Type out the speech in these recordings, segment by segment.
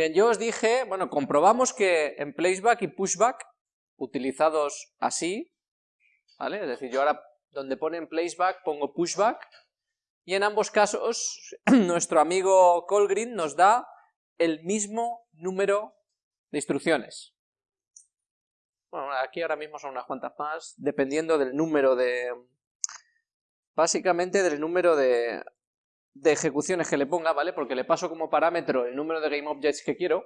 Bien, yo os dije, bueno, comprobamos que en placeback y pushback, utilizados así, ¿vale? Es decir, yo ahora donde pone en placeback pongo pushback, y en ambos casos nuestro amigo Colgreen nos da el mismo número de instrucciones. Bueno, aquí ahora mismo son unas cuantas más, dependiendo del número de... Básicamente del número de, de ejecuciones que le ponga, ¿vale? Porque le paso como parámetro el número de GameObjects que quiero.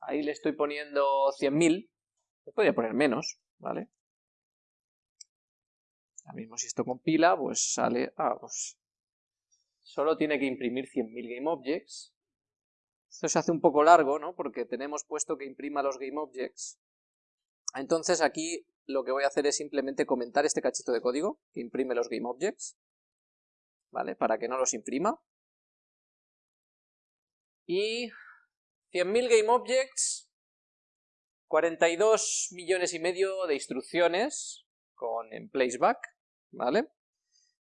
Ahí le estoy poniendo 100.000. Podría poner menos, ¿vale? Ahora mismo si esto compila, pues sale... Ah, pues... Solo tiene que imprimir 100.000 GameObjects. Esto se hace un poco largo, ¿no? Porque tenemos puesto que imprima los GameObjects. Entonces aquí lo que voy a hacer es simplemente comentar este cachito de código que imprime los GameObjects. ¿Vale? Para que no los imprima. Y 100.000 GameObjects, 42 millones y medio de instrucciones con en placeback, ¿vale?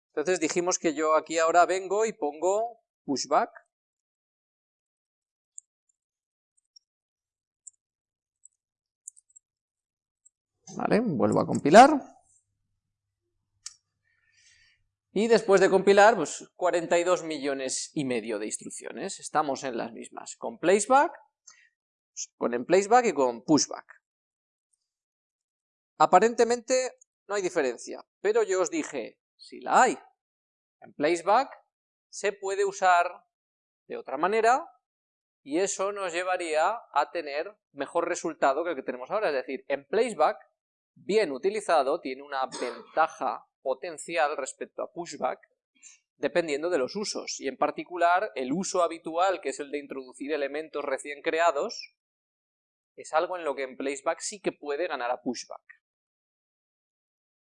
Entonces dijimos que yo aquí ahora vengo y pongo pushback. Vale, vuelvo a compilar. Y después de compilar, pues 42 millones y medio de instrucciones. Estamos en las mismas, con placeback, con en placeback y con pushback. Aparentemente no hay diferencia, pero yo os dije, si la hay. En placeback se puede usar de otra manera y eso nos llevaría a tener mejor resultado que el que tenemos ahora. Es decir, en placeback, bien utilizado, tiene una ventaja potencial respecto a pushback dependiendo de los usos, y en particular el uso habitual, que es el de introducir elementos recién creados, es algo en lo que en placeback sí que puede ganar a pushback.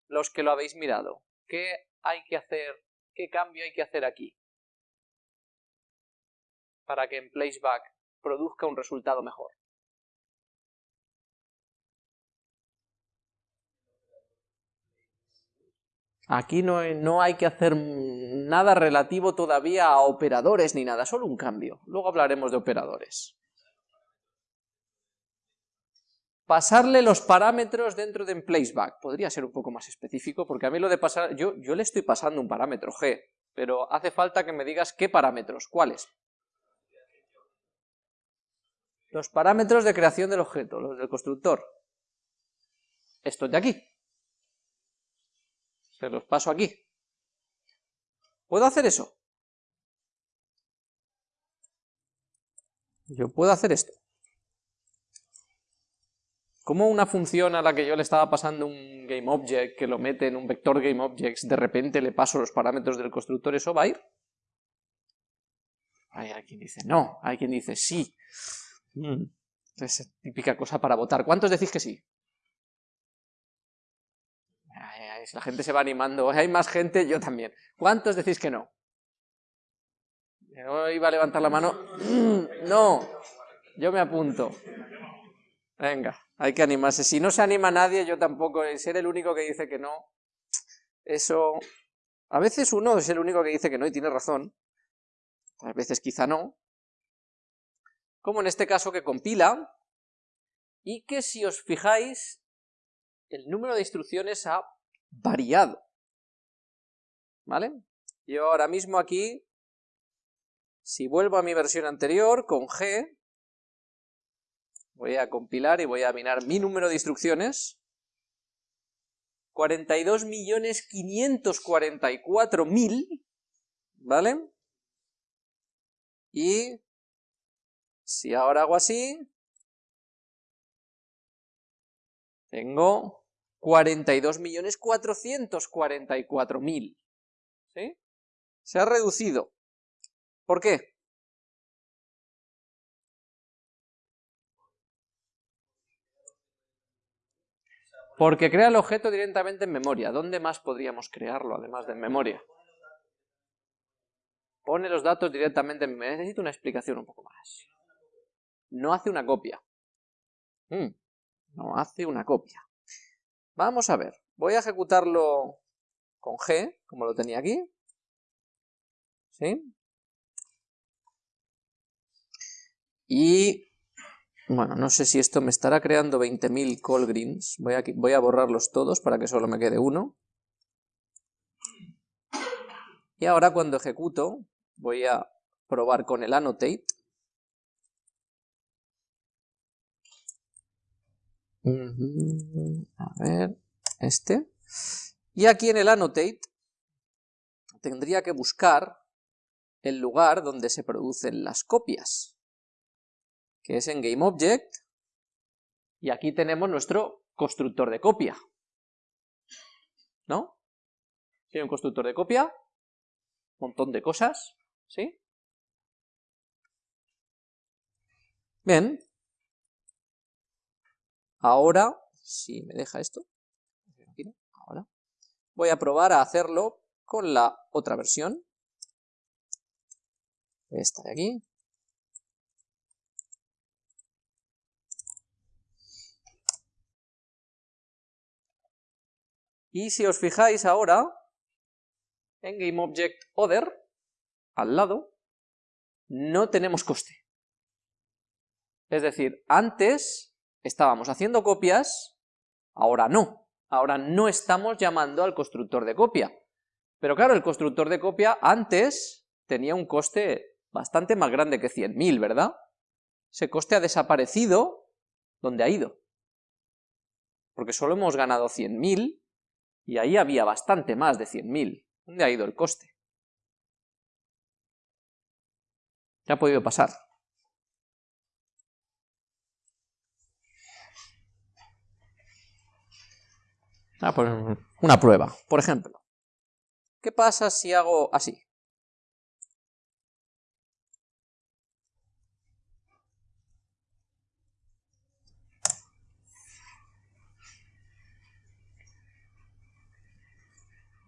Los que lo habéis mirado, ¿qué hay que hacer, qué cambio hay que hacer aquí? Para que en placeback produzca un resultado mejor. Aquí no, no, hay que hacer nada relativo todavía a operadores ni nada, solo un cambio. Luego hablaremos de operadores. Pasarle los parámetros dentro de placeback. Podría ser un poco más específico, porque a mí lo de pasar... Yo, yo le estoy pasando un parámetro g, pero hace falta que me digas qué parámetros, cuáles. Los parámetros de creación del objeto, los del constructor. Estos de aquí. Se los paso aquí. ¿Puedo hacer eso? Yo puedo hacer esto. ¿Cómo una función a la que yo le estaba pasando un GameObject, que lo mete en un vector GameObjects, de repente le paso los parámetros del constructor, eso va a ir? Hay quien dice no, hay quien dice sí. Mm, es típica cosa para votar. ¿Cuántos decís que sí? La gente se va animando, hay más gente, yo también. ¿Cuántos decís que no? Yo iba a levantar la mano. No, yo me apunto. Venga, hay que animarse. Si no se anima nadie, yo tampoco. Ser el único que dice que no, eso... A veces uno es el único que dice que no y tiene razón. A veces quizá no. Como en este caso que compila, y que si os fijáis, el número de instrucciones ha variado. ¿Vale? Yo ahora mismo aquí, si vuelvo a mi versión anterior, con G, voy a compilar y voy a mirar mi número de instrucciones, 42.544.000, ¿vale? Y si ahora hago así, tengo 42.444.000. ¿Sí? Se ha reducido. ¿Por qué? Porque crea el objeto directamente en memoria. ¿Dónde más podríamos crearlo además de en memoria? Pone los datos directamente en memoria. Necesito una explicación un poco más. No hace una copia. Mm, no hace una copia. Vamos a ver, voy a ejecutarlo con G, como lo tenía aquí. ¿Sí? Y Bueno, no sé si esto me estará creando 20.000 call greens. Voy a, voy a borrarlos todos para que solo me quede uno. Y ahora cuando ejecuto, voy a probar con el annotate. A ver, este. Y aquí en el annotate tendría que buscar el lugar donde se producen las copias, que es en GameObject, y aquí tenemos nuestro constructor de copia. ¿No? Tiene un constructor de copia, un montón de cosas, ¿sí? Bien. Ahora, si me deja esto, ahora, voy a probar a hacerlo con la otra versión. Esta de aquí. Y si os fijáis ahora, en GameObject Other, al lado, no tenemos coste. Es decir, antes estábamos haciendo copias, ahora no. Ahora no estamos llamando al constructor de copia. Pero claro, el constructor de copia antes tenía un coste bastante más grande que 100.000, ¿verdad? Ese coste ha desaparecido, ¿dónde ha ido? Porque solo hemos ganado 100.000 y ahí había bastante más de 100.000. ¿Dónde ha ido el coste? ¿Qué ha podido pasar? Ah, pues una prueba, por ejemplo. ¿Qué pasa si hago así?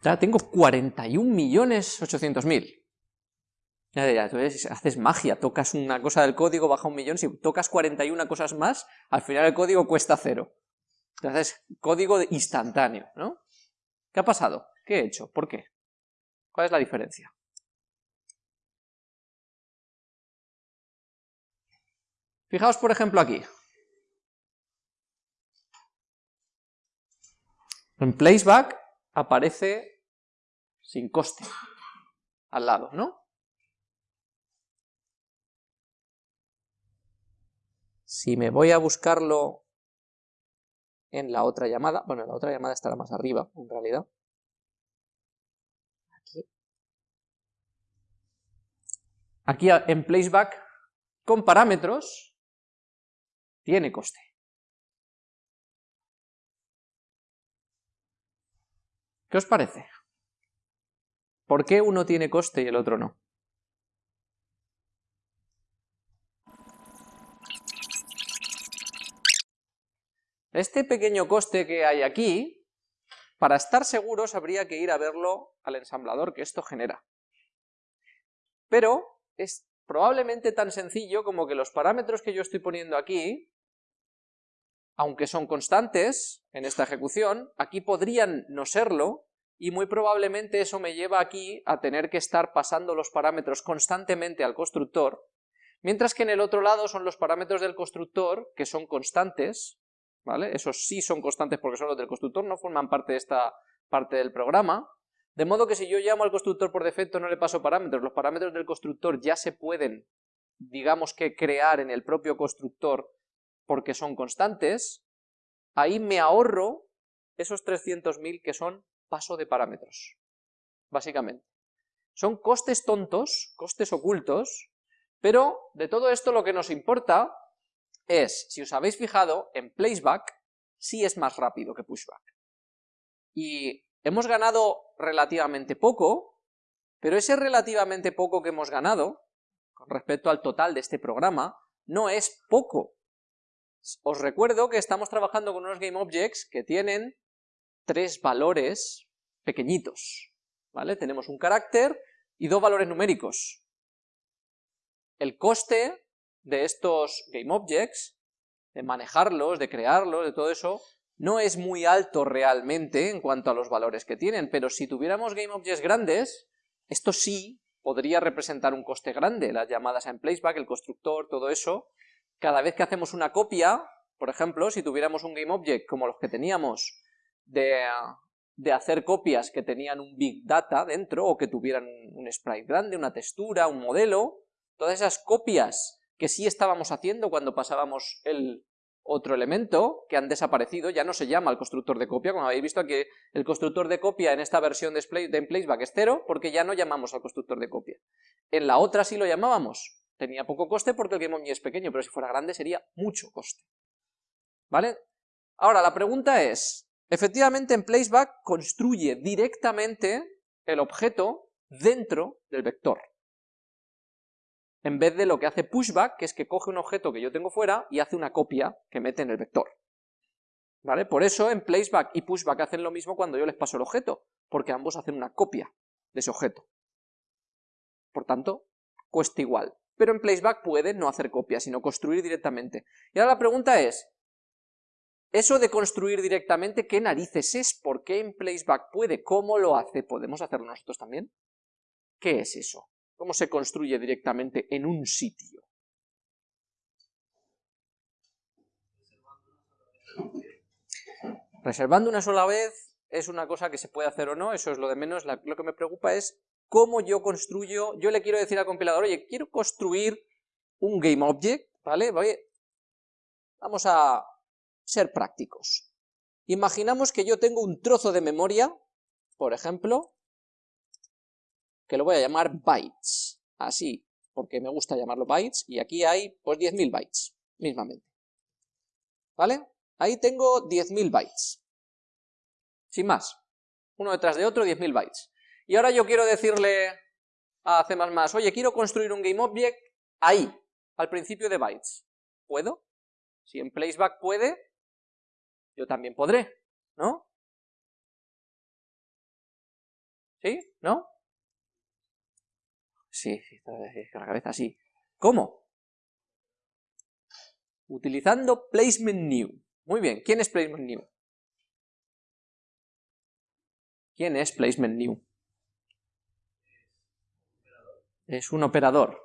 Ya tengo 41.800.000. Ya, haces magia, tocas una cosa del código, baja un millón, si tocas 41 cosas más, al final el código cuesta cero. Entonces, código instantáneo, ¿no? ¿Qué ha pasado? ¿Qué he hecho? ¿Por qué? ¿Cuál es la diferencia? Fijaos, por ejemplo, aquí. En placeback aparece sin coste al lado, ¿no? Si me voy a buscarlo en la otra llamada. Bueno, la otra llamada estará más arriba, en realidad. Aquí. Aquí en placeback, con parámetros, tiene coste. ¿Qué os parece? ¿Por qué uno tiene coste y el otro no? Este pequeño coste que hay aquí, para estar seguros habría que ir a verlo al ensamblador que esto genera. Pero es probablemente tan sencillo como que los parámetros que yo estoy poniendo aquí, aunque son constantes en esta ejecución, aquí podrían no serlo, y muy probablemente eso me lleva aquí a tener que estar pasando los parámetros constantemente al constructor, mientras que en el otro lado son los parámetros del constructor que son constantes, ¿vale? Esos sí son constantes porque son los del constructor, no forman parte de esta parte del programa, de modo que si yo llamo al constructor por defecto no le paso parámetros, los parámetros del constructor ya se pueden, digamos que crear en el propio constructor porque son constantes, ahí me ahorro esos 300.000 que son paso de parámetros, básicamente. Son costes tontos, costes ocultos, pero de todo esto lo que nos importa es, si os habéis fijado, en placeback sí es más rápido que pushback. Y hemos ganado relativamente poco, pero ese relativamente poco que hemos ganado, con respecto al total de este programa, no es poco. Os recuerdo que estamos trabajando con unos GameObjects que tienen tres valores pequeñitos, ¿vale? Tenemos un carácter y dos valores numéricos. El coste de estos GameObjects, de manejarlos, de crearlos, de todo eso, no es muy alto realmente en cuanto a los valores que tienen, pero si tuviéramos GameObjects grandes, esto sí podría representar un coste grande, las llamadas en placeback, el constructor, todo eso, cada vez que hacemos una copia, por ejemplo, si tuviéramos un GameObject como los que teníamos de, de hacer copias que tenían un Big Data dentro, o que tuvieran un sprite grande, una textura, un modelo, todas esas copias que sí estábamos haciendo cuando pasábamos el otro elemento, que han desaparecido, ya no se llama el constructor de copia, como habéis visto aquí, el constructor de copia en esta versión de, Placeback es cero, porque ya no llamamos al constructor de copia. En la otra sí lo llamábamos, tenía poco coste porque el GameObject es pequeño, pero si fuera grande sería mucho coste. ¿Vale? Ahora, la pregunta es, efectivamente en Placeback construye directamente el objeto dentro del vector en vez de lo que hace pushback, que es que coge un objeto que yo tengo fuera y hace una copia que mete en el vector. ¿Vale? Por eso en placeback y pushback hacen lo mismo cuando yo les paso el objeto, porque ambos hacen una copia de ese objeto. Por tanto, cuesta igual. Pero en placeback puede no hacer copia, sino construir directamente. Y ahora la pregunta es, eso de construir directamente, ¿qué narices es? ¿Por qué en placeback puede? ¿Cómo lo hace? ¿Podemos hacerlo nosotros también? ¿Qué es eso? ¿Cómo se construye directamente en un sitio? Reservando una sola vez es una cosa que se puede hacer o no, eso es lo de menos, lo que me preocupa es cómo yo construyo, yo le quiero decir al compilador, oye, quiero construir un GameObject, ¿vale? Vamos a ser prácticos. Imaginamos que yo tengo un trozo de memoria, por ejemplo, que lo voy a llamar bytes, así, porque me gusta llamarlo bytes, y aquí hay pues 10.000 bytes, mismamente. ¿Vale? Ahí tengo 10.000 bytes. Sin más. Uno detrás de otro, 10.000 bytes. Y ahora yo quiero decirle a C++, oye, quiero construir un GameObject ahí, al principio de bytes. ¿Puedo? Si en placeback puede, yo también podré, ¿no? ¿Sí? ¿No? Sí, con la cabeza sí. ¿Cómo? Utilizando placement new. Muy bien, ¿quién es placement new? ¿Quién es placement new? Es un operador.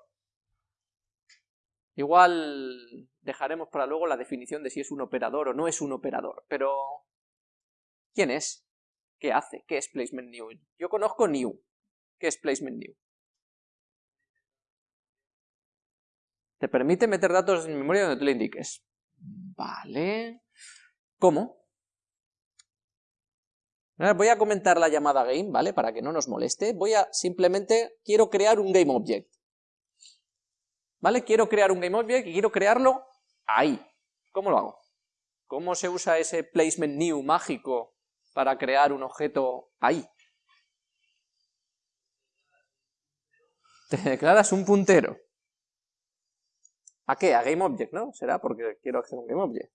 Igual dejaremos para luego la definición de si es un operador o no es un operador, pero ¿quién es? ¿Qué hace? ¿Qué es placement new? Yo conozco new. ¿Qué es placement new? Te permite meter datos en memoria donde tú le indiques. Vale. ¿Cómo? Voy a comentar la llamada game, ¿vale? Para que no nos moleste. Voy a simplemente, quiero crear un GameObject. ¿Vale? Quiero crear un GameObject y quiero crearlo ahí. ¿Cómo lo hago? ¿Cómo se usa ese placement new mágico para crear un objeto ahí? Te declaras un puntero. ¿A qué? A GameObject, ¿no? Será porque quiero hacer un GameObject.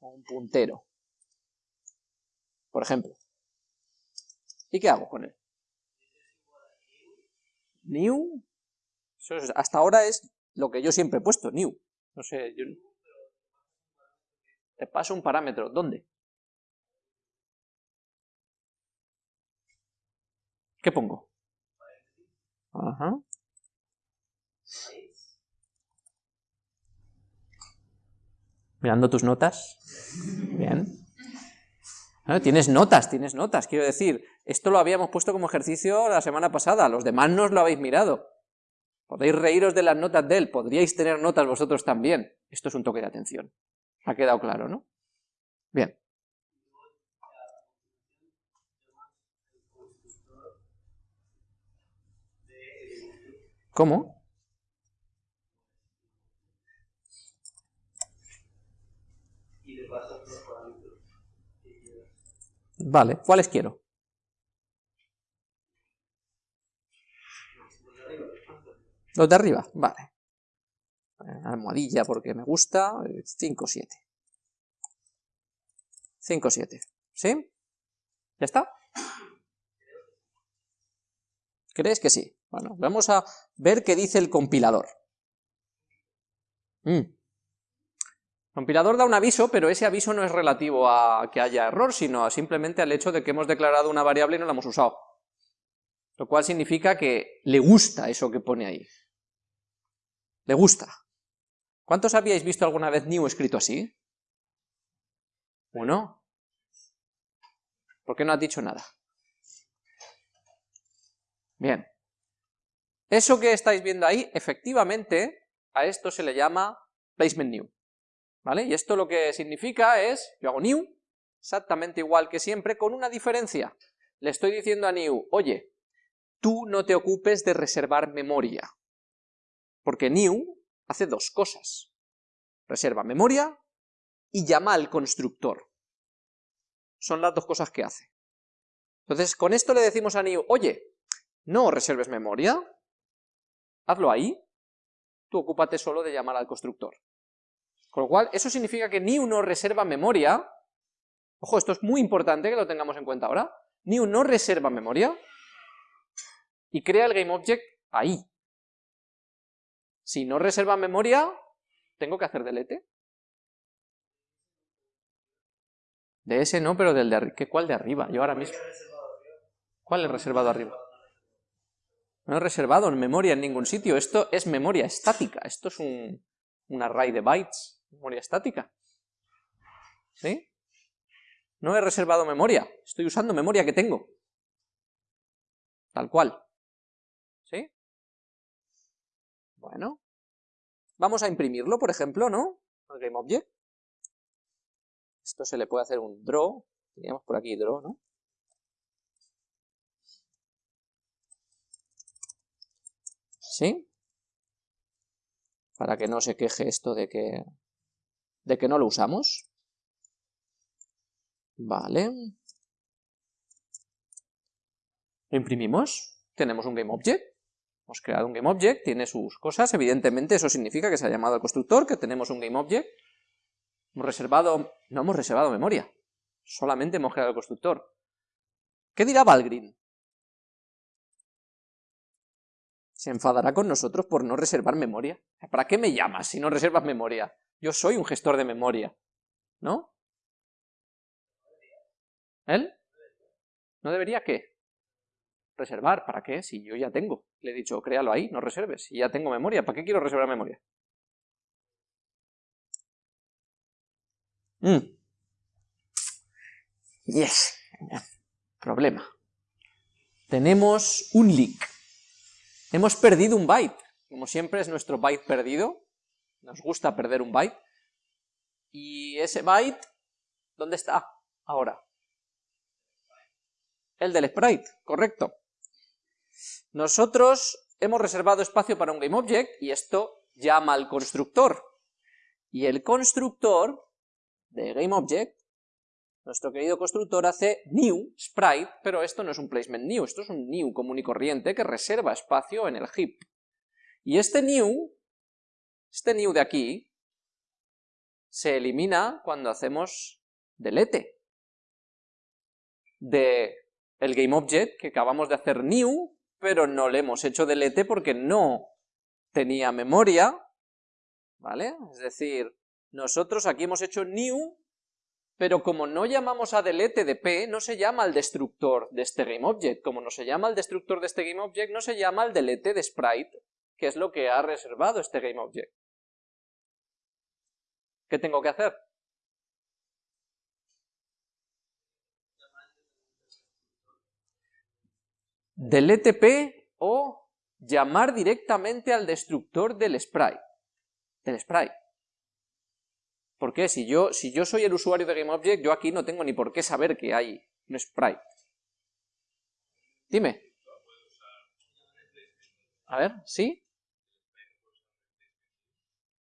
O un puntero. Por ejemplo. ¿Y qué hago con él? New. hasta ahora es lo que yo siempre he puesto, new. No sé, yo... Te paso un parámetro. ¿Dónde? ¿Qué pongo? Ajá. Mirando tus notas. Bien. tienes notas, tienes notas, quiero decir, esto lo habíamos puesto como ejercicio la semana pasada, los demás no os lo habéis mirado. Podéis reíros de las notas de él, podríais tener notas vosotros también. Esto es un toque de atención. Ha quedado claro, ¿no? Bien. ¿Cómo? Vale, ¿cuáles quiero? Los de arriba, vale. Almohadilla porque me gusta, 5, 7. 5, 7. ¿Sí? ¿Ya está? ¿Crees que sí? Bueno, vamos a ver qué dice el compilador. Mm. Compilador da un aviso, pero ese aviso no es relativo a que haya error, sino simplemente al hecho de que hemos declarado una variable y no la hemos usado. Lo cual significa que le gusta eso que pone ahí. Le gusta. ¿Cuántos habíais visto alguna vez new escrito así? ¿Uno? ¿Por qué no has dicho nada? Bien. Eso que estáis viendo ahí, efectivamente, a esto se le llama placement new. Y esto lo que significa es, yo hago new, exactamente igual que siempre, con una diferencia. Le estoy diciendo a new, oye, tú no te ocupes de reservar memoria. Porque new hace dos cosas. Reserva memoria y llama al constructor. Son las dos cosas que hace. Entonces, con esto le decimos a new, oye, no reserves memoria, hazlo ahí, tú ocúpate solo de llamar al constructor. Con lo cual, eso significa que new no reserva memoria, ojo, esto es muy importante que lo tengamos en cuenta ahora, new no reserva memoria y crea el GameObject ahí. Si no reserva memoria, tengo que hacer delete. De ese no, pero del de arriba. ¿Cuál de arriba? Yo ahora mismo. ¿Cuál es reservado arriba? No he reservado en memoria en ningún sitio. Esto es memoria estática. Esto es un array de bytes. Memoria estática. ¿Sí? No he reservado memoria. Estoy usando memoria que tengo. Tal cual. ¿Sí? Bueno. Vamos a imprimirlo, por ejemplo, ¿no? Al GameObject. Esto se le puede hacer un draw, teníamos por aquí draw, ¿no? ¿Sí? Para que no se queje esto de que, de que no lo usamos. Vale. Imprimimos, tenemos un GameObject. Hemos creado un GameObject, tiene sus cosas, evidentemente eso significa que se ha llamado al constructor, que tenemos un GameObject, Hemos reservado, no hemos reservado memoria, solamente hemos creado el constructor. ¿Qué dirá Valgrind? Se enfadará con nosotros por no reservar memoria. ¿Para qué me llamas si no reservas memoria? Yo soy un gestor de memoria, ¿no? ¿Él? ¿No debería qué? Reservar, ¿para qué? Si yo ya tengo. Le he dicho, créalo ahí, no reserves. Si ya tengo memoria, ¿para qué quiero reservar memoria? Mm. Yes. Problema. Tenemos un leak. Hemos perdido un byte. Como siempre es nuestro byte perdido. Nos gusta perder un byte. Y ese byte, ¿dónde está ahora? El del sprite, correcto. Nosotros hemos reservado espacio para un GameObject y esto llama al constructor. Y el constructor de GameObject, nuestro querido constructor hace new sprite, pero esto no es un placement new, esto es un new común y corriente que reserva espacio en el heap. Y este new, este new de aquí, se elimina cuando hacemos delete de el GameObject que acabamos de hacer new, pero no le hemos hecho delete porque no tenía memoria, ¿vale? Es decir, nosotros aquí hemos hecho new, pero como no llamamos a delete de p, no se llama al destructor de este GameObject. Como no se llama al destructor de este GameObject, no se llama al delete de sprite, que es lo que ha reservado este GameObject. ¿Qué tengo que hacer? Delete p o llamar directamente al destructor del sprite. Del sprite. ¿Por qué? Si yo, si yo soy el usuario de GameObject, yo aquí no tengo ni por qué saber que hay un sprite. Dime. A ver, ¿sí?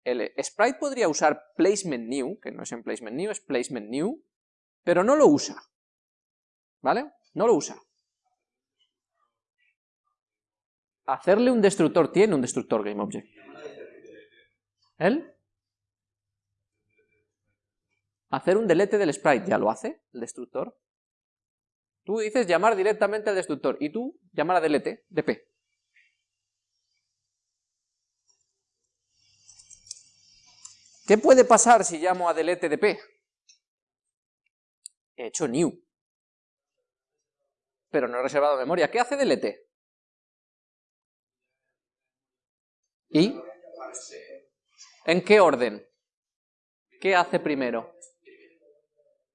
El sprite podría usar placement new, que no es en placement new, es placement new, pero no lo usa. ¿Vale? No lo usa. Hacerle un destructor, tiene un destructor GameObject. ¿Él? hacer un delete del sprite, ¿ya lo hace el destructor? Tú dices llamar directamente al destructor y tú llamar a delete de ¿Qué puede pasar si llamo a delete de p? He hecho new. Pero no he reservado memoria. ¿Qué hace delete? ¿Y? ¿En qué orden? ¿Qué hace primero?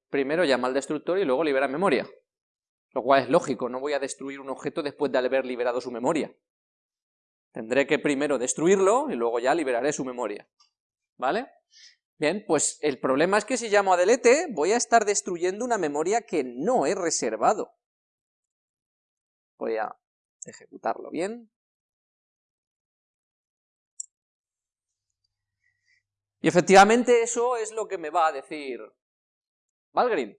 Primero llama al destructor y luego libera memoria. Lo cual es lógico, no voy a destruir un objeto después de haber liberado su memoria. Tendré que primero destruirlo y luego ya liberaré su memoria. ¿Vale? Bien, pues el problema es que si llamo a delete voy a estar destruyendo una memoria que no he reservado. Voy a ejecutarlo bien. Y efectivamente eso es lo que me va a decir Valgrind,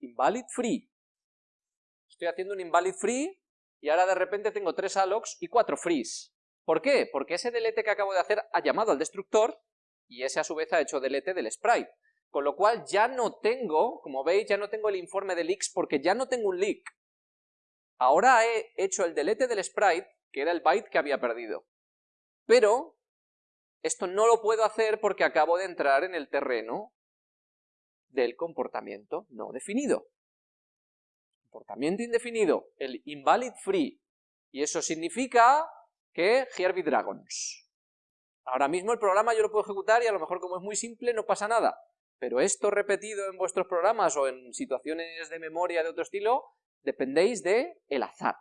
invalid free. Estoy haciendo un invalid free y ahora de repente tengo tres allocs y cuatro frees. ¿Por qué? Porque ese delete que acabo de hacer ha llamado al destructor y ese a su vez ha hecho delete del sprite. Con lo cual ya no tengo, como veis, ya no tengo el informe de leaks porque ya no tengo un leak. Ahora he hecho el delete del sprite, que era el byte que había perdido. Pero esto no lo puedo hacer porque acabo de entrar en el terreno del comportamiento no definido. Comportamiento indefinido, el invalid free. Y eso significa que here dragons. Ahora mismo el programa yo lo puedo ejecutar y a lo mejor como es muy simple no pasa nada. Pero esto repetido en vuestros programas o en situaciones de memoria de otro estilo, dependéis de el azar.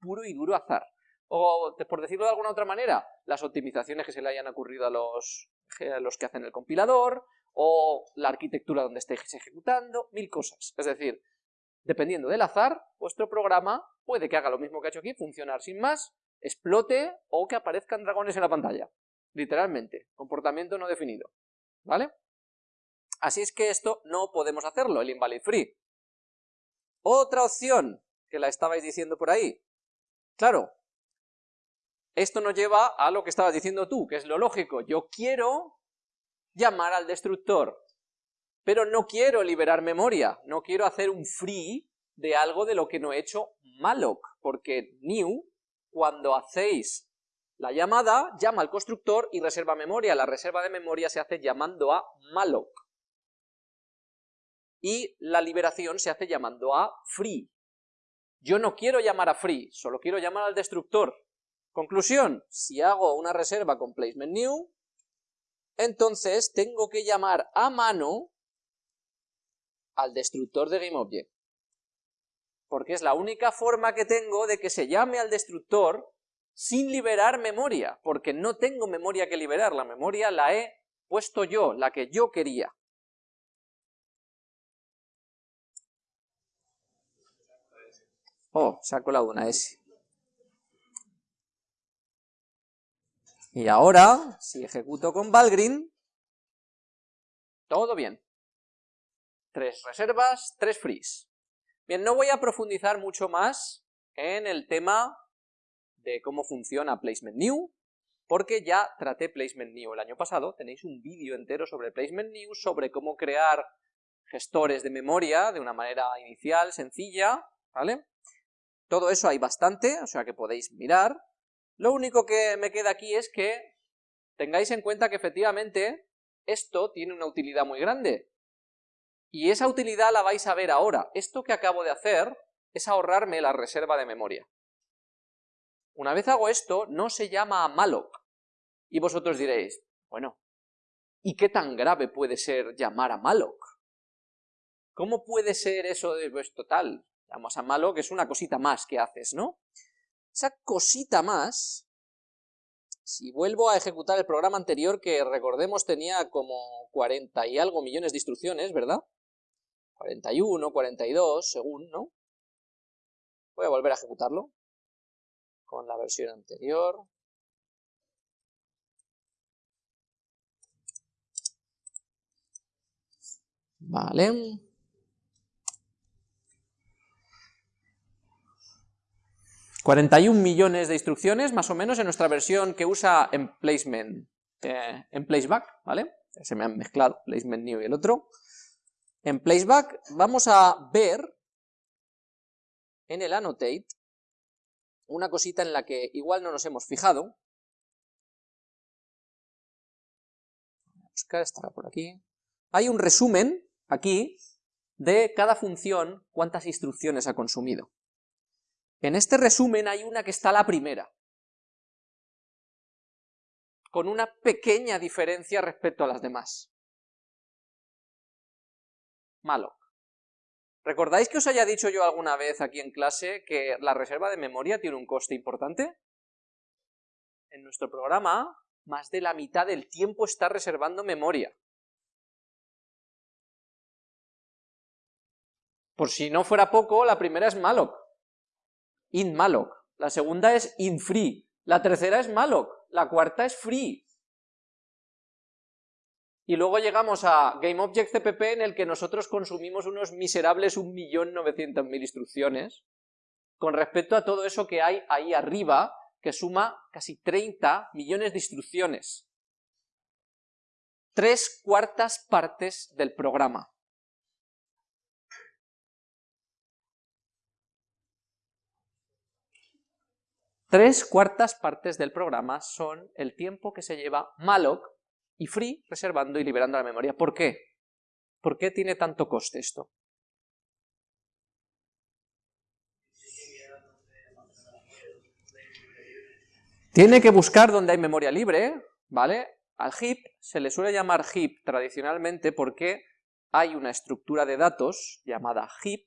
Puro y duro azar. O, por decirlo de alguna otra manera, las optimizaciones que se le hayan ocurrido a los, a los que hacen el compilador, o la arquitectura donde estéis ejecutando, mil cosas. Es decir, dependiendo del azar, vuestro programa puede que haga lo mismo que ha hecho aquí, funcionar sin más, explote o que aparezcan dragones en la pantalla. Literalmente, comportamiento no definido. ¿Vale? Así es que esto no podemos hacerlo, el invalid free. Otra opción, que la estabais diciendo por ahí. Claro, esto nos lleva a lo que estabas diciendo tú, que es lo lógico. Yo quiero llamar al destructor, pero no quiero liberar memoria, no quiero hacer un free de algo de lo que no he hecho malloc, porque new, cuando hacéis la llamada, llama al constructor y reserva memoria. La reserva de memoria se hace llamando a malloc. Y la liberación se hace llamando a free. Yo no quiero llamar a free, solo quiero llamar al destructor. Conclusión, si hago una reserva con placement new, entonces tengo que llamar a mano al destructor de GameObject. Porque es la única forma que tengo de que se llame al destructor sin liberar memoria, porque no tengo memoria que liberar, la memoria la he puesto yo, la que yo quería. Oh, se ha colado una S. Y ahora, si ejecuto con Valgrind, todo bien. Tres reservas, tres frees. Bien, no voy a profundizar mucho más en el tema de cómo funciona Placement New, porque ya traté Placement New el año pasado, tenéis un vídeo entero sobre Placement New, sobre cómo crear gestores de memoria de una manera inicial, sencilla, ¿vale? Todo eso hay bastante, o sea que podéis mirar, lo único que me queda aquí es que tengáis en cuenta que efectivamente esto tiene una utilidad muy grande. Y esa utilidad la vais a ver ahora. Esto que acabo de hacer es ahorrarme la reserva de memoria. Una vez hago esto, no se llama malloc. Y vosotros diréis, bueno, ¿y qué tan grave puede ser llamar a malloc? ¿Cómo puede ser eso de, pues total, llamas a malloc, es una cosita más que haces, ¿no? Esa cosita más, si vuelvo a ejecutar el programa anterior, que recordemos tenía como 40 y algo millones de instrucciones, ¿verdad? 41, 42, según, ¿no? Voy a volver a ejecutarlo con la versión anterior. Vale. 41 millones de instrucciones, más o menos, en nuestra versión que usa emplacement, eh, en placeback, ¿vale? Se me han mezclado, placement new y el otro. En placeback vamos a ver en el annotate una cosita en la que igual no nos hemos fijado. Buscar, estará por aquí. Hay un resumen aquí de cada función, cuántas instrucciones ha consumido. En este resumen hay una que está la primera. con una pequeña diferencia respecto a las demás. malloc. ¿Recordáis que os haya dicho yo alguna vez aquí en clase que la reserva de memoria tiene un coste importante? En nuestro programa, más de la mitad del tiempo está reservando memoria. Por si no fuera poco, la primera es malloc, in malloc, la segunda es in free, la tercera es malloc, la cuarta es free. Y luego llegamos a GameObject.cpp en el que nosotros consumimos unos miserables 1.900.000 instrucciones con respecto a todo eso que hay ahí arriba, que suma casi 30 millones de instrucciones. Tres cuartas partes del programa. Tres cuartas partes del programa son el tiempo que se lleva malloc y free reservando y liberando la memoria. ¿Por qué? ¿Por qué tiene tanto coste esto? Tiene que buscar donde hay memoria libre, ¿vale? Al heap se le suele llamar heap tradicionalmente porque hay una estructura de datos llamada heap,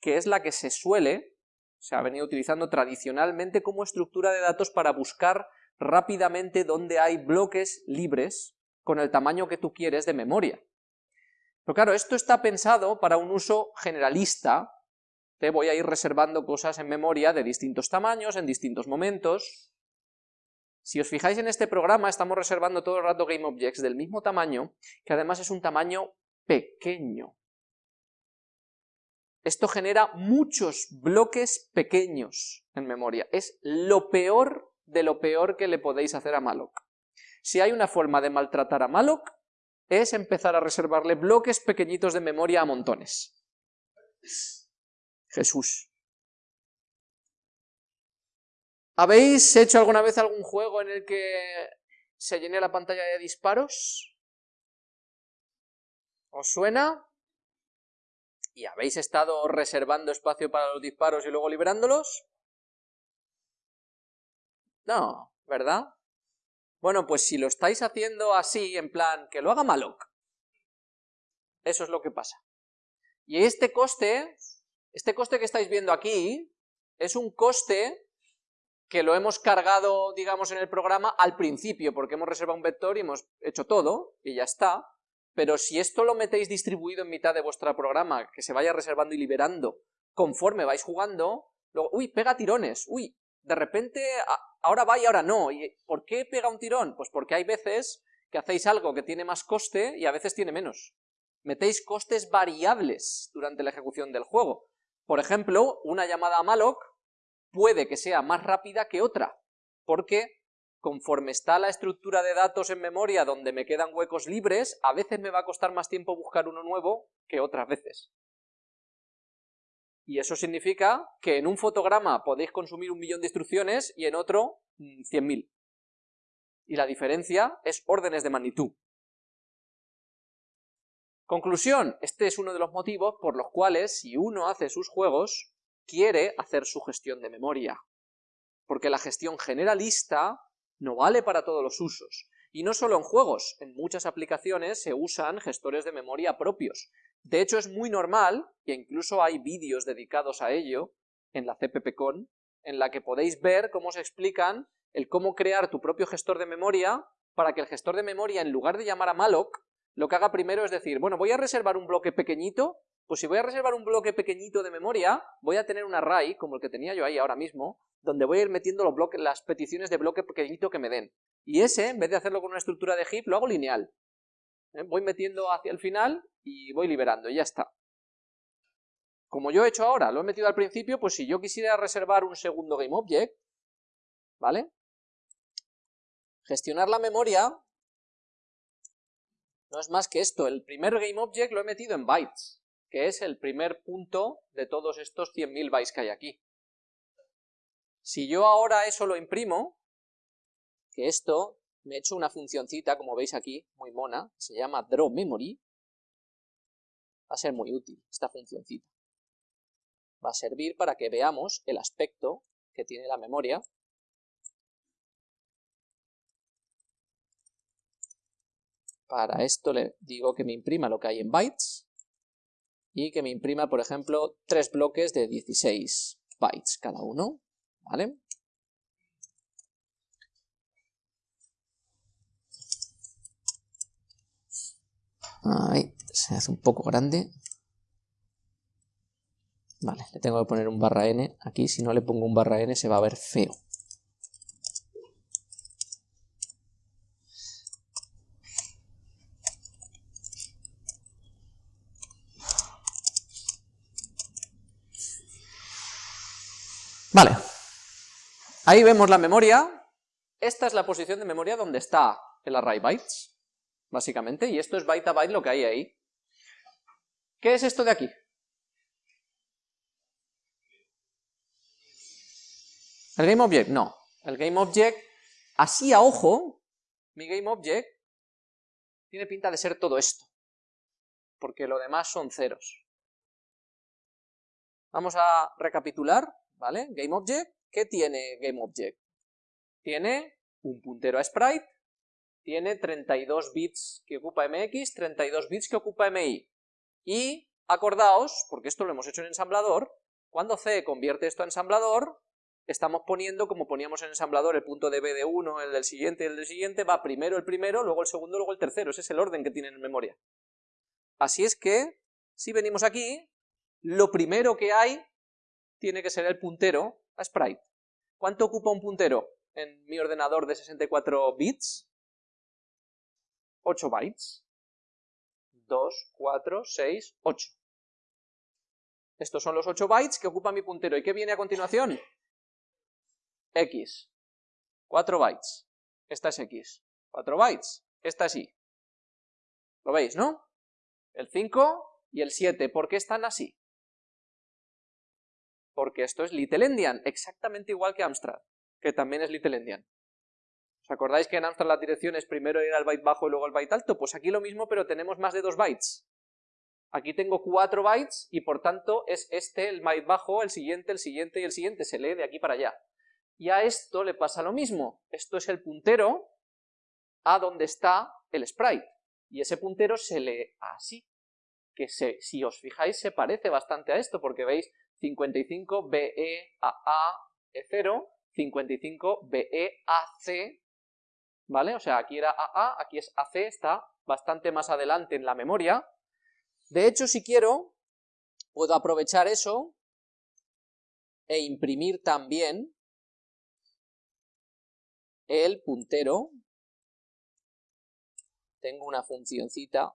que es la que se suele se ha venido utilizando tradicionalmente como estructura de datos para buscar rápidamente dónde hay bloques libres con el tamaño que tú quieres de memoria. Pero claro, esto está pensado para un uso generalista, te voy a ir reservando cosas en memoria de distintos tamaños, en distintos momentos. Si os fijáis en este programa, estamos reservando todo el rato GameObjects del mismo tamaño, que además es un tamaño pequeño. Esto genera muchos bloques pequeños en memoria. Es lo peor de lo peor que le podéis hacer a malloc. Si hay una forma de maltratar a malloc, es empezar a reservarle bloques pequeñitos de memoria a montones. Jesús. ¿Habéis hecho alguna vez algún juego en el que se llene la pantalla de disparos? ¿Os suena? ¿Y habéis estado reservando espacio para los disparos y luego liberándolos? No, ¿verdad? Bueno, pues si lo estáis haciendo así, en plan, que lo haga Malok. Eso es lo que pasa. Y este coste, este coste que estáis viendo aquí, es un coste que lo hemos cargado, digamos, en el programa al principio, porque hemos reservado un vector y hemos hecho todo, y ya está, pero si esto lo metéis distribuido en mitad de vuestro programa, que se vaya reservando y liberando conforme vais jugando, luego, uy, pega tirones, uy, de repente ahora va y ahora no, ¿y por qué pega un tirón? Pues porque hay veces que hacéis algo que tiene más coste y a veces tiene menos. Metéis costes variables durante la ejecución del juego. Por ejemplo, una llamada a malloc puede que sea más rápida que otra, porque conforme está la estructura de datos en memoria donde me quedan huecos libres, a veces me va a costar más tiempo buscar uno nuevo que otras veces. Y eso significa que en un fotograma podéis consumir un millón de instrucciones y en otro 100.000. Mm, y la diferencia es órdenes de magnitud. Conclusión, este es uno de los motivos por los cuales si uno hace sus juegos, quiere hacer su gestión de memoria. Porque la gestión generalista no vale para todos los usos. Y no solo en juegos, en muchas aplicaciones se usan gestores de memoria propios. De hecho es muy normal, e incluso hay vídeos dedicados a ello en la CPPCon, en la que podéis ver cómo se explican el cómo crear tu propio gestor de memoria para que el gestor de memoria, en lugar de llamar a malloc, lo que haga primero es decir, bueno, voy a reservar un bloque pequeñito, pues si voy a reservar un bloque pequeñito de memoria, voy a tener un array, como el que tenía yo ahí ahora mismo, donde voy a ir metiendo los bloques, las peticiones de bloque pequeñito que me den. Y ese, en vez de hacerlo con una estructura de heap, lo hago lineal. ¿Eh? Voy metiendo hacia el final y voy liberando, y ya está. Como yo he hecho ahora, lo he metido al principio, pues si yo quisiera reservar un segundo GameObject, ¿vale? Gestionar la memoria no es más que esto. El primer GameObject lo he metido en bytes, que es el primer punto de todos estos 100.000 bytes que hay aquí. Si yo ahora eso lo imprimo, que esto me he hecho una funcioncita, como veis aquí, muy mona, se llama drawMemory, va a ser muy útil esta funcioncita. Va a servir para que veamos el aspecto que tiene la memoria. Para esto le digo que me imprima lo que hay en bytes y que me imprima, por ejemplo, tres bloques de 16 bytes cada uno, ¿vale? Ahí, se hace un poco grande. Vale, le tengo que poner un barra n aquí, si no le pongo un barra n se va a ver feo. Vale, ahí vemos la memoria, esta es la posición de memoria donde está el array bytes, básicamente, y esto es byte a byte lo que hay ahí. ¿Qué es esto de aquí? ¿El GameObject? No. El GameObject, así a ojo, mi GameObject tiene pinta de ser todo esto, porque lo demás son ceros. Vamos a recapitular. ¿vale? GameObject, ¿qué tiene GameObject? Tiene un puntero a sprite, tiene 32 bits que ocupa MX, 32 bits que ocupa MI. Y acordaos, porque esto lo hemos hecho en ensamblador, cuando C convierte esto a ensamblador, estamos poniendo, como poníamos en ensamblador, el punto de B de uno, el del siguiente, el del siguiente, va primero el primero, luego el segundo, luego el tercero, ese es el orden que tienen en memoria. Así es que, si venimos aquí, lo primero que hay tiene que ser el puntero a sprite. ¿Cuánto ocupa un puntero en mi ordenador de 64 bits? 8 bytes. 2, 4, 6, 8. Estos son los 8 bytes que ocupa mi puntero. ¿Y qué viene a continuación? X. 4 bytes. Esta es X. 4 bytes. Esta es Y. ¿Lo veis, no? El 5 y el 7. ¿Por qué están así? porque esto es Little Endian, exactamente igual que Amstrad, que también es Little Endian. ¿Os acordáis que en Amstrad la dirección es primero ir al byte bajo y luego al byte alto? Pues aquí lo mismo, pero tenemos más de dos bytes. Aquí tengo cuatro bytes y por tanto es este el byte bajo, el siguiente, el siguiente y el siguiente, se lee de aquí para allá. Y a esto le pasa lo mismo, esto es el puntero a donde está el sprite, y ese puntero se lee así, que si os fijáis se parece bastante a esto, porque veis 55 BEAA E0, 55 BEAC, ¿vale? O sea, aquí era AA, aquí es AC, está bastante más adelante en la memoria. De hecho, si quiero, puedo aprovechar eso e imprimir también el puntero. Tengo una funcioncita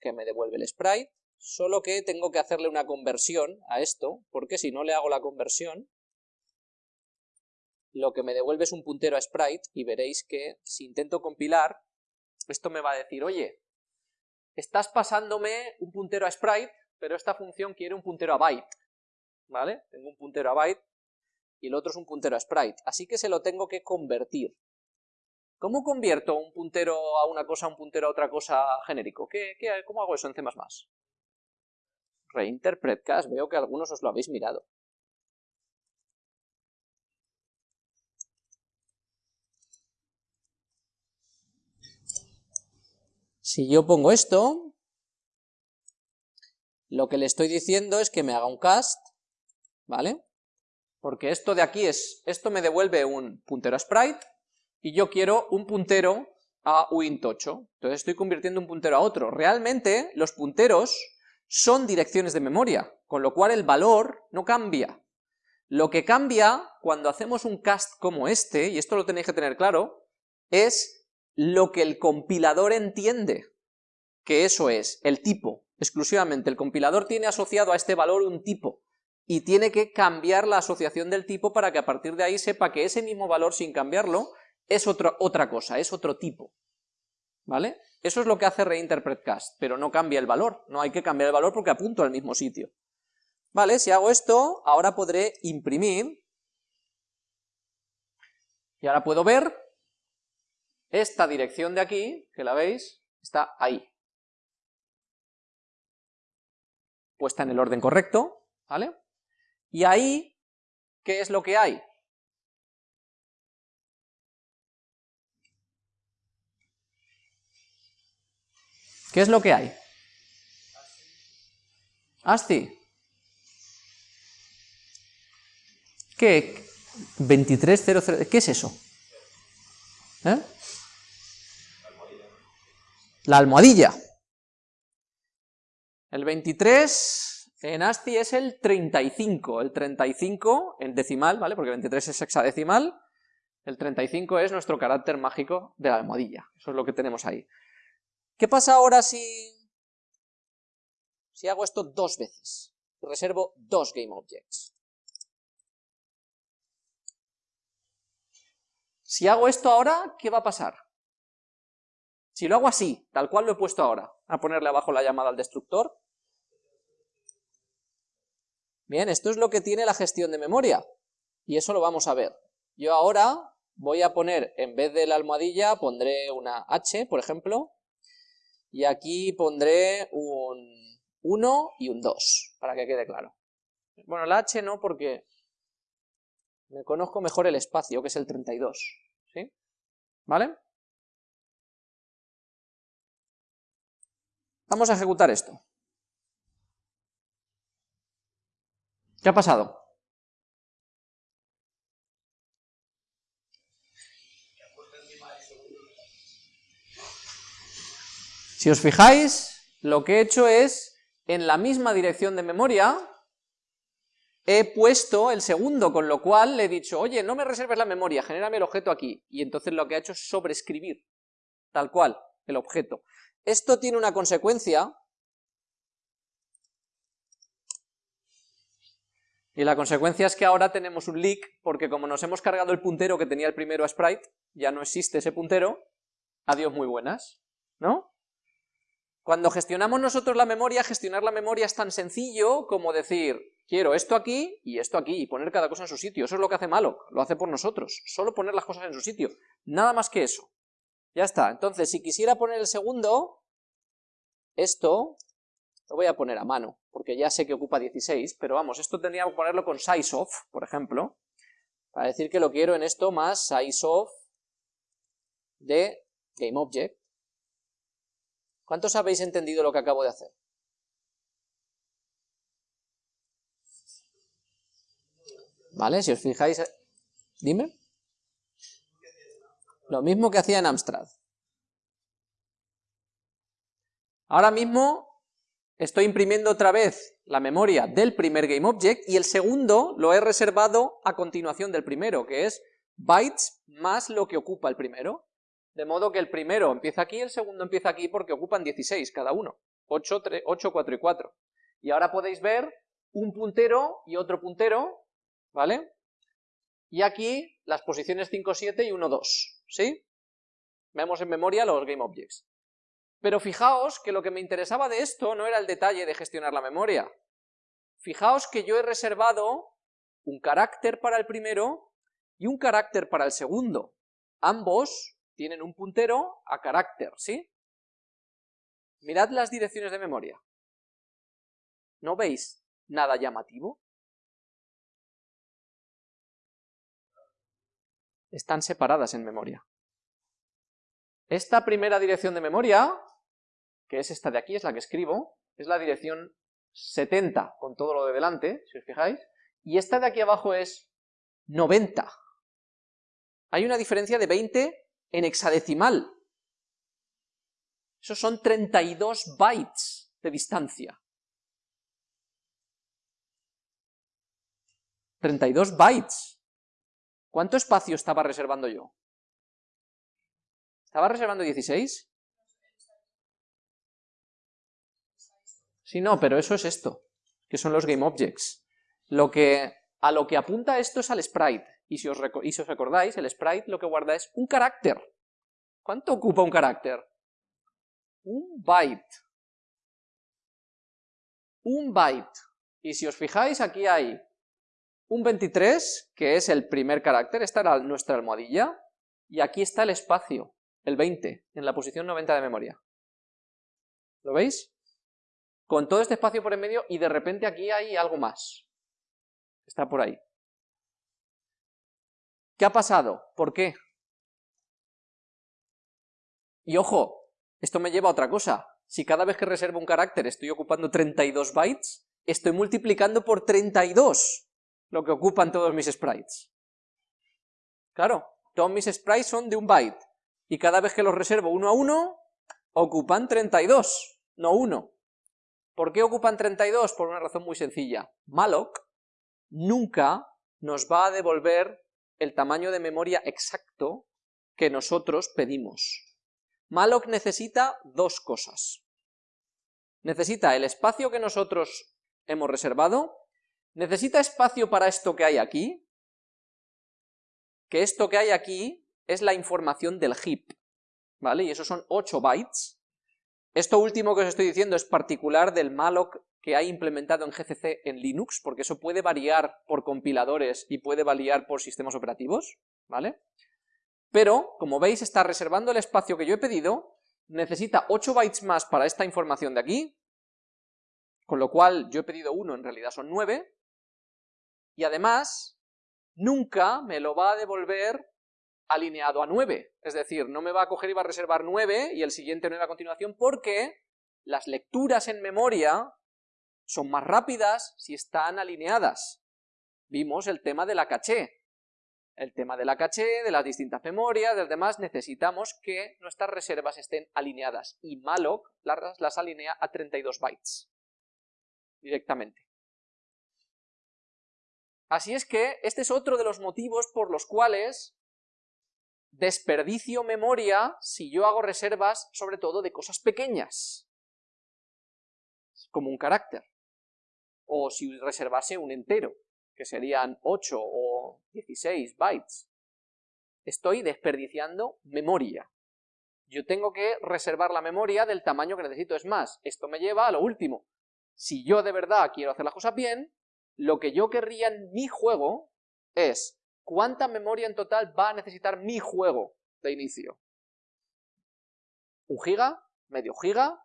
que me devuelve el sprite solo que tengo que hacerle una conversión a esto, porque si no le hago la conversión, lo que me devuelve es un puntero a sprite, y veréis que si intento compilar, esto me va a decir, oye, estás pasándome un puntero a sprite, pero esta función quiere un puntero a byte, ¿vale? Tengo un puntero a byte, y el otro es un puntero a sprite, así que se lo tengo que convertir. ¿Cómo convierto un puntero a una cosa, un puntero a otra cosa genérico? ¿Qué, cómo hago eso en C++? Reinterpretcast, veo que algunos os lo habéis mirado. Si yo pongo esto, lo que le estoy diciendo es que me haga un cast, ¿vale? Porque esto de aquí es, esto me devuelve un puntero a sprite, y yo quiero un puntero a uint8, entonces estoy convirtiendo un puntero a otro. Realmente, los punteros son direcciones de memoria, con lo cual el valor no cambia. Lo que cambia cuando hacemos un cast como este, y esto lo tenéis que tener claro, es lo que el compilador entiende, que eso es el tipo, exclusivamente. El compilador tiene asociado a este valor un tipo, y tiene que cambiar la asociación del tipo para que a partir de ahí sepa que ese mismo valor, sin cambiarlo, es otra, cosa, es otro tipo. ¿Vale? Eso es lo que hace reinterpretcast, pero no cambia el valor, no hay que cambiar el valor porque apunto al mismo sitio. Vale, si hago esto, ahora podré imprimir, y ahora puedo ver esta dirección de aquí, que la veis, está ahí. Puesta en el orden correcto, ¿vale? Y ahí, ¿qué es lo que hay? ¿Qué es lo que hay? ASCII. ¿Qué? 2300, ¿qué es eso? ¿Eh? La almohadilla. El 23 en ASCII es el 35, el 35 en decimal, ¿vale? Porque 23 es hexadecimal, el 35 es nuestro carácter mágico de la almohadilla, eso es lo que tenemos ahí. ¿Qué pasa ahora si, si hago esto dos veces? Reservo dos GameObjects. Si hago esto ahora, ¿qué va a pasar? Si lo hago así, tal cual lo he puesto ahora, a ponerle abajo la llamada al destructor. Bien, esto es lo que tiene la gestión de memoria, y eso lo vamos a ver. Yo ahora voy a poner, en vez de la almohadilla, pondré una H, por ejemplo, y aquí pondré un 1 y un 2, para que quede claro. Bueno, la H no, porque me conozco mejor el espacio, que es el 32, ¿sí? ¿Vale? Vamos a ejecutar esto. ¿Qué ha pasado? Si os fijáis, lo que he hecho es, en la misma dirección de memoria, he puesto el segundo, con lo cual le he dicho, oye, no me reserves la memoria, genérame el objeto aquí, y entonces lo que ha hecho es sobreescribir, tal cual, el objeto. Esto tiene una consecuencia, y la consecuencia es que ahora tenemos un leak, porque como nos hemos cargado el puntero que tenía el primero a sprite, ya no existe ese puntero, adiós muy buenas, ¿no? Cuando gestionamos nosotros la memoria, gestionar la memoria es tan sencillo como decir, quiero esto aquí y esto aquí, y poner cada cosa en su sitio. Eso es lo que hace malo, lo hace por nosotros. Solo poner las cosas en su sitio. Nada más que eso. Ya está. Entonces, si quisiera poner el segundo, esto lo voy a poner a mano, porque ya sé que ocupa 16, pero vamos, esto tendría que ponerlo con sizeof, por ejemplo, para decir que lo quiero en esto más sizeof de GameObject, ¿Cuántos habéis entendido lo que acabo de hacer? ¿Vale? Si os fijáis... Dime. Lo mismo que hacía en Amstrad. Ahora mismo estoy imprimiendo otra vez la memoria del primer GameObject y el segundo lo he reservado a continuación del primero, que es bytes más lo que ocupa el primero. De modo que el primero empieza aquí, el segundo empieza aquí porque ocupan 16 cada uno. 8, 8, 4 y 4. Y ahora podéis ver un puntero y otro puntero, ¿vale? Y aquí las posiciones 5, 7 y 1, 2, ¿sí? Vemos en memoria los GameObjects. Pero fijaos que lo que me interesaba de esto no era el detalle de gestionar la memoria. Fijaos que yo he reservado un carácter para el primero y un carácter para el segundo. Ambos tienen un puntero a carácter, ¿sí? Mirad las direcciones de memoria. ¿No veis nada llamativo? Están separadas en memoria. Esta primera dirección de memoria, que es esta de aquí, es la que escribo, es la dirección 70 con todo lo de delante, si os fijáis, y esta de aquí abajo es 90. Hay una diferencia de 20 en hexadecimal. Esos son 32 bytes de distancia. 32 bytes. ¿Cuánto espacio estaba reservando yo? ¿Estaba reservando 16? Sí, no, pero eso es esto, que son los GameObjects. Lo que, a lo que apunta esto es al sprite. Y si, os os recordáis, el sprite lo que guarda es un carácter. ¿Cuánto ocupa un carácter? Un byte. Un byte. Y si os fijáis, aquí hay un 23, que es el primer carácter, esta era nuestra almohadilla, y aquí está el espacio, el 20, en la posición 90 de memoria. ¿Lo veis? Con todo este espacio por en medio, y de repente aquí hay algo más. Está por ahí. ¿Qué ha pasado? ¿Por qué? Y ojo, esto me lleva a otra cosa. si cada vez que reservo un carácter estoy ocupando 32 bytes, estoy multiplicando por 32 lo que ocupan todos mis sprites. Claro, todos mis sprites son de un byte, y cada vez que los reservo uno a uno, ocupan 32, no uno. ¿Por qué ocupan 32? Por una razón muy sencilla. malloc nunca nos va a devolver el tamaño de memoria exacto que nosotros pedimos. malloc necesita dos cosas. Necesita el espacio que nosotros hemos reservado, necesita espacio para esto que hay aquí, que esto que hay aquí es la información del heap, ¿vale? Y eso son 8 bytes. Esto último que os estoy diciendo es particular del malloc que hay implementado en GCC en Linux, porque eso puede variar por compiladores y puede variar por sistemas operativos, ¿vale? Pero, como veis, está reservando el espacio que yo he pedido, necesita 8 bytes más para esta información de aquí, con lo cual yo he pedido 1, en realidad son 9, y además nunca me lo va a devolver alineado a 9, es decir, no me va a coger y va a reservar 9 y el siguiente 9 a continuación porque las lecturas en memoria son más rápidas si están alineadas. Vimos el tema de la caché, el tema de la caché, de las distintas memorias, del demás, necesitamos que nuestras reservas estén alineadas, y malloc las, las alinea a 32 bytes, directamente. Así es que este es otro de los motivos por los cuales desperdicio memoria si yo hago reservas sobre todo de cosas pequeñas, como un carácter, o si reservase un entero que serían 8 o 16 bytes, estoy desperdiciando memoria. Yo tengo que reservar la memoria del tamaño que necesito. Es más, esto me lleva a lo último. Si yo de verdad quiero hacer las cosas bien, lo que yo querría en mi juego es cuánta memoria en total va a necesitar mi juego de inicio. ¿Un giga? ¿Medio giga?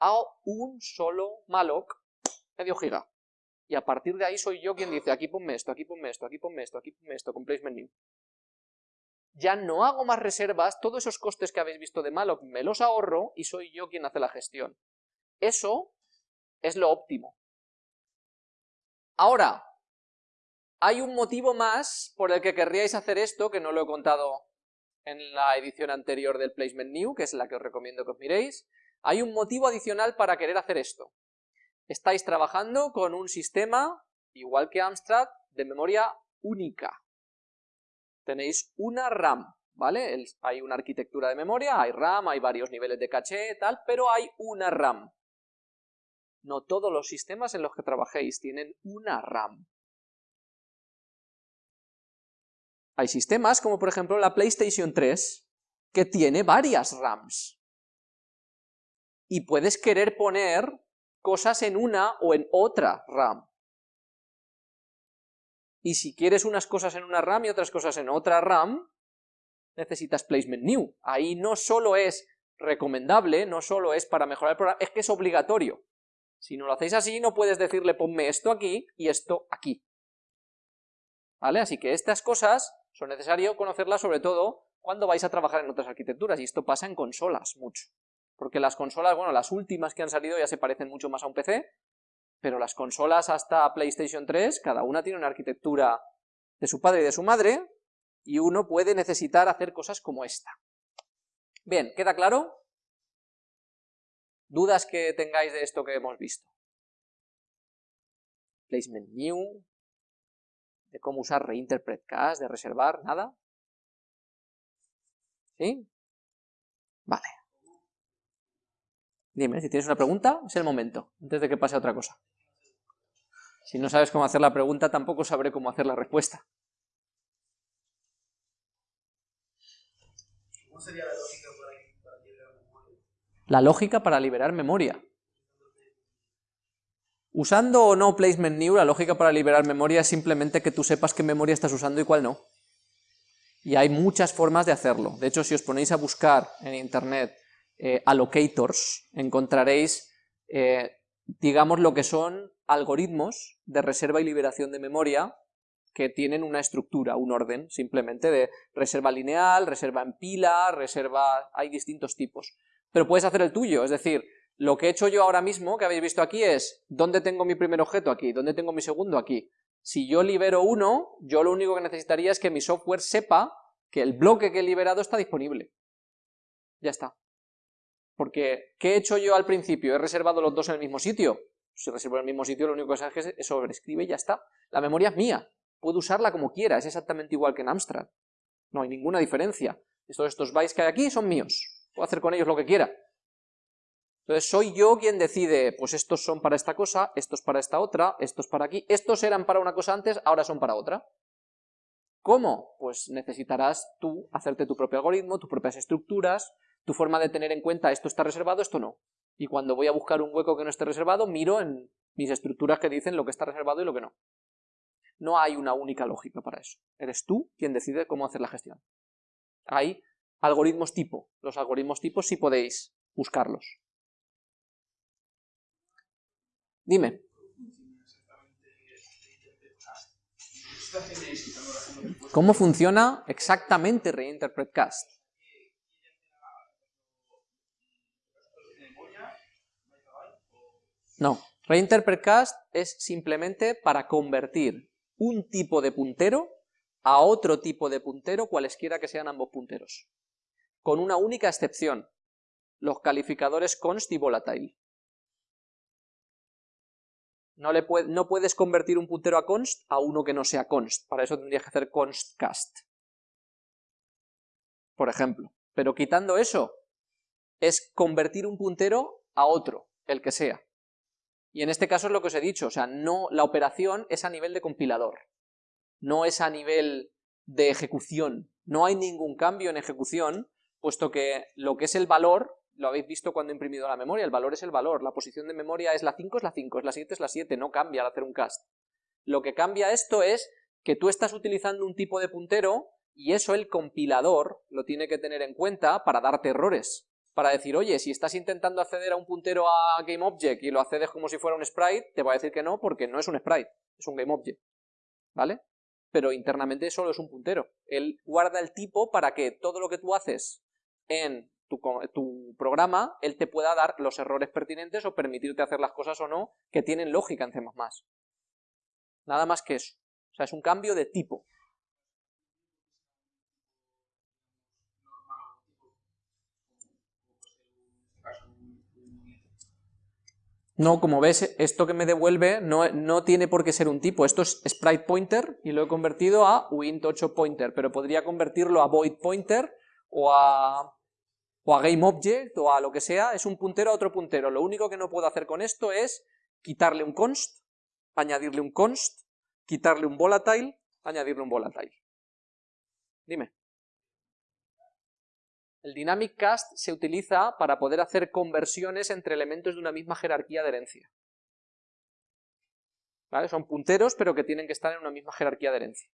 A un solo malloc, medio giga y a partir de ahí soy yo quien dice, aquí ponme esto, aquí ponme esto, aquí ponme esto, aquí ponme esto, con placement new. Ya no hago más reservas, todos esos costes que habéis visto de malloc me los ahorro y soy yo quien hace la gestión. Eso es lo óptimo. Ahora, hay un motivo más por el que querríais hacer esto, que no lo he contado en la edición anterior del Placement New, que es la que os recomiendo que os miréis. Hay un motivo adicional para querer hacer esto estáis trabajando con un sistema, igual que Amstrad, de memoria única. Tenéis una RAM, ¿vale? hay una arquitectura de memoria, hay RAM, hay varios niveles de caché, tal, pero hay una RAM. No todos los sistemas en los que trabajéis tienen una RAM. Hay sistemas como por ejemplo la PlayStation 3 que tiene varias RAMs. Y puedes querer poner cosas en una o en otra RAM. Y si quieres unas cosas en una RAM y otras cosas en otra RAM, necesitas placement new. Ahí no solo es recomendable, no solo es para mejorar el programa, es que es obligatorio. Si no lo hacéis así, no puedes decirle ponme esto aquí y esto aquí. ¿Vale? Así que estas cosas son necesarias conocerlas sobre todo cuando vais a trabajar en otras arquitecturas, y esto pasa en consolas mucho porque las consolas, bueno, las últimas que han salido ya se parecen mucho más a un PC, pero las consolas hasta PlayStation 3, cada una tiene una arquitectura de su padre y de su madre, y uno puede necesitar hacer cosas como esta. Bien, ¿queda claro? ¿Dudas que tengáis de esto que hemos visto? Placement new, de cómo usar reinterpret cache, de reservar, ¿nada? ¿Sí? Vale. Dime, si tienes una pregunta, es el momento, antes de que pase otra cosa. Si no sabes cómo hacer la pregunta, tampoco sabré cómo hacer la respuesta. ¿Cómo sería lógica para, liberar memoria? La lógica para liberar memoria. Usando o no placement new, la lógica para liberar memoria es simplemente que tú sepas qué memoria estás usando y cuál no. Y hay muchas formas de hacerlo. De hecho, si os ponéis a buscar en internet eh, allocators, encontraréis, eh, digamos, lo que son algoritmos de reserva y liberación de memoria que tienen una estructura, un orden, simplemente de reserva lineal, reserva en pila, reserva... hay distintos tipos. Pero puedes hacer el tuyo, es decir, lo que he hecho yo ahora mismo, que habéis visto aquí, es ¿dónde tengo mi primer objeto aquí? ¿Dónde tengo mi segundo aquí? Si yo libero uno, yo lo único que necesitaría es que mi software sepa que el bloque que he liberado está disponible. Ya está. Porque, ¿qué he hecho yo al principio? ¿He reservado los dos en el mismo sitio? Si reservo en el mismo sitio, lo único que hace es que sobrescribe y ya está. La memoria es mía. Puedo usarla como quiera, es exactamente igual que en Amstrad. No hay ninguna diferencia. Estos, estos bytes que hay aquí son míos. Puedo hacer con ellos lo que quiera. Entonces soy yo quien decide, pues estos son para esta cosa, estos para esta otra, estos para aquí, estos eran para una cosa antes, ahora son para otra. ¿Cómo? Pues necesitarás tú hacerte tu propio algoritmo, tus propias estructuras, tu forma de tener en cuenta esto está reservado, esto no. Y cuando voy a buscar un hueco que no esté reservado, miro en mis estructuras que dicen lo que está reservado y lo que no. No hay una única lógica para eso. Eres tú quien decide cómo hacer la gestión. Hay algoritmos tipo. Los algoritmos tipo sí podéis buscarlos. Dime. ¿Cómo funciona exactamente Reinterpret Cast? No, Reinterpret Cast es simplemente para convertir un tipo de puntero a otro tipo de puntero, cualesquiera que sean ambos punteros. Con una única excepción, los calificadores const y volatile. No, le puedes convertir un puntero a const a uno que no sea const. Para eso tendrías que hacer const cast. Por ejemplo. Pero quitando eso, es convertir un puntero a otro, el que sea. Y en este caso es lo que os he dicho, o sea, no, la operación es a nivel de compilador, no es a nivel de ejecución. No hay ningún cambio en ejecución, puesto que lo que es el valor lo habéis visto cuando he imprimido la memoria, el valor es el valor, la posición de memoria es la 5, es la 5, es la 7, es la 7, no cambia al hacer un cast. Lo que cambia esto es que tú estás utilizando un tipo de puntero y eso el compilador lo tiene que tener en cuenta para darte errores. Para decir, oye, si estás intentando acceder a un puntero a GameObject y lo accedes como si fuera un sprite, te va a decir que no porque no es un sprite, es un GameObject. ¿Vale? Pero internamente solo es un puntero. Él guarda el tipo para que todo lo que tú haces en tu, programa, él te pueda dar los errores pertinentes o permitirte hacer las cosas o no que tienen lógica en C++. Nada más que eso. O sea, es un cambio de tipo. No, como ves, esto que me devuelve no, no, tiene por qué ser un tipo. Esto es sprite pointer y lo he convertido a wint8 pointer, pero podría convertirlo a void pointer o a o a GameObject o a lo que sea, es un puntero a otro puntero. Lo único que no puedo hacer con esto es quitarle un const, añadirle un const, quitarle un volatile, añadirle un volatile. Dime. El dynamic cast se utiliza para poder hacer conversiones entre elementos de una misma jerarquía de herencia. ¿Vale? Son punteros, pero que tienen que estar en una misma jerarquía de herencia.